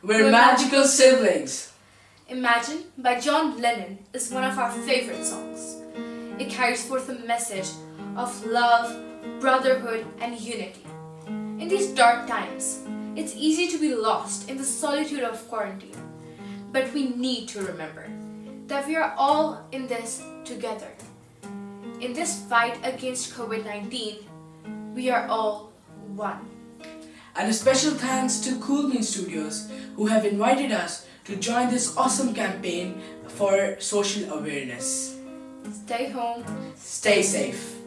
We're magical siblings. Imagine by John Lennon is one of our mm. favorite songs. It carries forth a message of love, brotherhood, and unity. In these dark times, it's easy to be lost in the solitude of quarantine. But we need to remember that we are all in this together. In this fight against COVID 19, we are all one. And a special thanks to Cool Bean Studios who have invited us to join this awesome campaign for social awareness. Stay home, Stay safe.